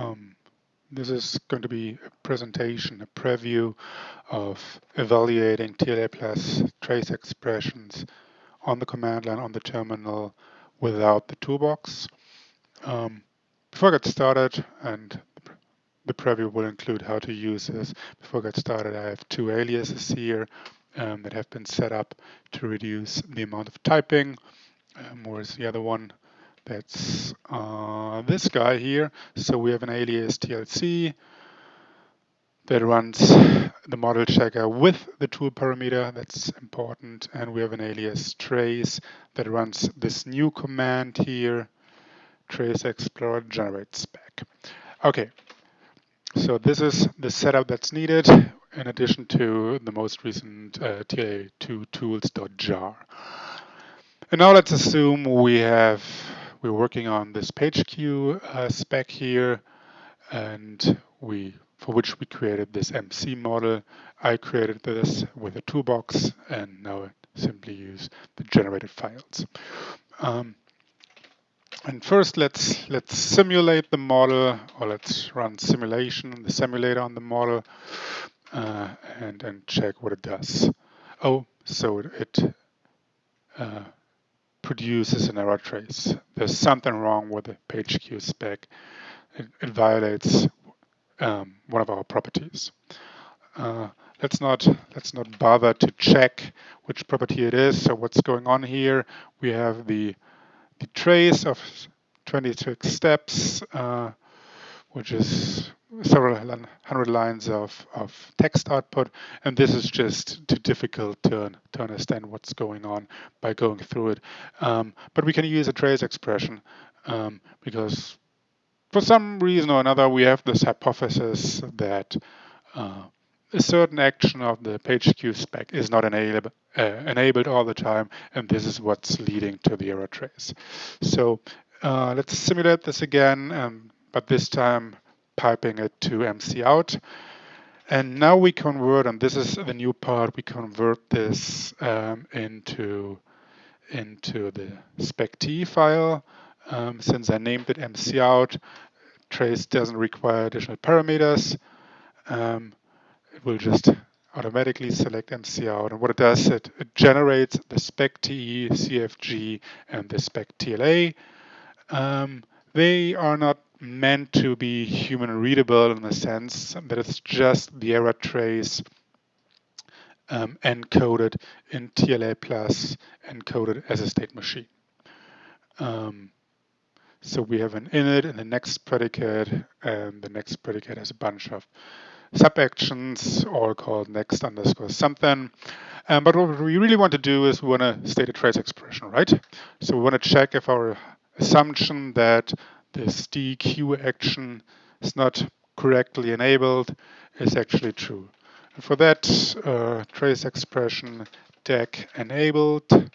Um, this is going to be a presentation, a preview of evaluating TLA plus trace expressions on the command line on the terminal without the toolbox. Um, before I get started, and the preview will include how to use this. Before I get started, I have two aliases here um, that have been set up to reduce the amount of typing. Um, whereas the other one, that's uh, this guy here. So we have an alias TLC that runs the model checker with the tool parameter. That's important. And we have an alias trace that runs this new command here, trace explorer generate spec. Okay, so this is the setup that's needed in addition to the most recent uh, TLA2 tools.jar. And now let's assume we have, we're working on this page queue uh, spec here, and we, for which we created this MC model. I created this with a toolbox, and now I simply use the generated files. Um, and first, let's let's simulate the model, or let's run simulation, the simulator on the model, uh, and and check what it does. Oh, so it uh, produces an error trace. There's something wrong with the page queue spec. It, it violates um, one of our properties. Uh, let's not let's not bother to check which property it is. So what's going on here? We have the the trace of 26 steps, uh, which is several hundred lines of, of text output. And this is just too difficult to, to understand what's going on by going through it. Um, but we can use a trace expression um, because for some reason or another, we have this hypothesis that uh, a certain action of the page queue spec is not enable, uh, enabled all the time, and this is what's leading to the error trace. So uh, let's simulate this again, um, but this time piping it to MC out. And now we convert, and this is the new part, we convert this um, into, into the spec.t file. Um, since I named it MC out, trace doesn't require additional parameters. Um, it will just automatically select MC out. And what it does, it, it generates the spec TE, CFG, and the spec TLA. Um, they are not meant to be human readable in the sense that it's just the error trace um, encoded in TLA plus encoded as a state machine. Um, so we have an init and the next predicate, and the next predicate has a bunch of sub-actions, all called next underscore something. Um, but what we really want to do is we want to state a trace expression, right? So we want to check if our assumption that this DQ action is not correctly enabled is actually true. And for that, uh, trace expression deck enabled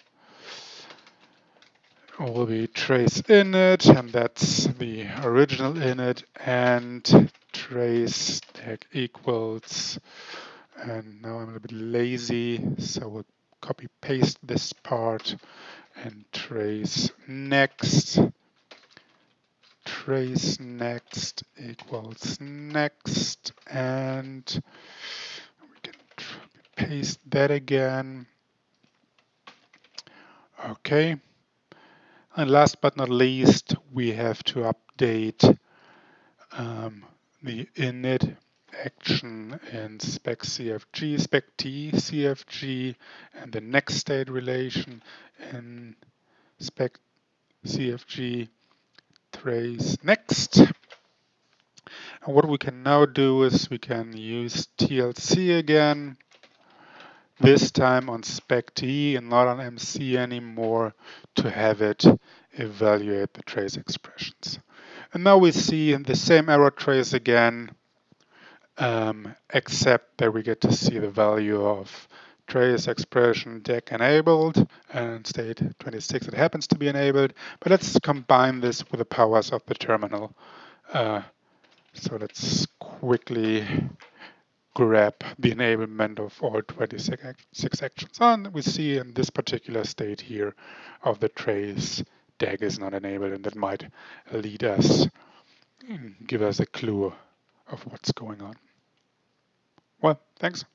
will be trace init, and that's the original init, and trace deck equals, and now I'm a little bit lazy, so we'll copy paste this part and trace next, trace next equals next, and we can paste that again. Okay. And last but not least, we have to update um, the init action in spec CFG, spec T CFG, and the next state relation in spec CFG trace next. And what we can now do is we can use TLC again this time on spec.t and not on MC anymore to have it evaluate the trace expressions. And now we see the same error trace again, um, except that we get to see the value of trace expression deck enabled and state 26 it happens to be enabled. But let's combine this with the powers of the terminal. Uh, so let's quickly grab the enablement of all 26 actions. And we see in this particular state here of the trace DAG is not enabled and that might lead us give us a clue of what's going on. Well, thanks.